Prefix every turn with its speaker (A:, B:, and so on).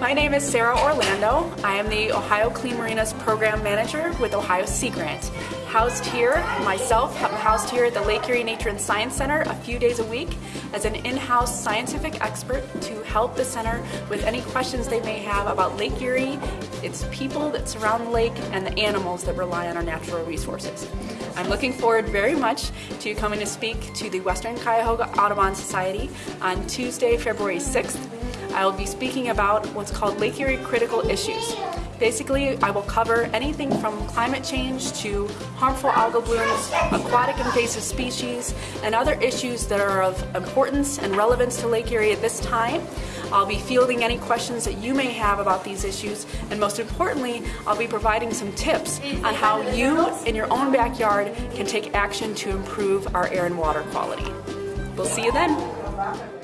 A: My name is Sarah Orlando. I am the Ohio Clean Marinas Program Manager with Ohio Sea Grant. Housed here, myself, I'm housed here at the Lake Erie Nature and Science Center a few days a week as an in-house scientific expert to help the center with any questions they may have about Lake Erie, its people that surround the lake, and the animals that rely on our natural resources. I'm looking forward very much to coming to speak to the Western Cuyahoga Audubon Society on Tuesday, February 6th. I will be speaking about what's called Lake Erie critical issues. Basically, I will cover anything from climate change to harmful algal blooms, aquatic invasive species, and other issues that are of importance and relevance to Lake Erie at this time. I'll be fielding any questions that you may have about these issues, and most importantly, I'll be providing some tips on how you, in your own backyard, can take action to improve our air and water quality. We'll see you then.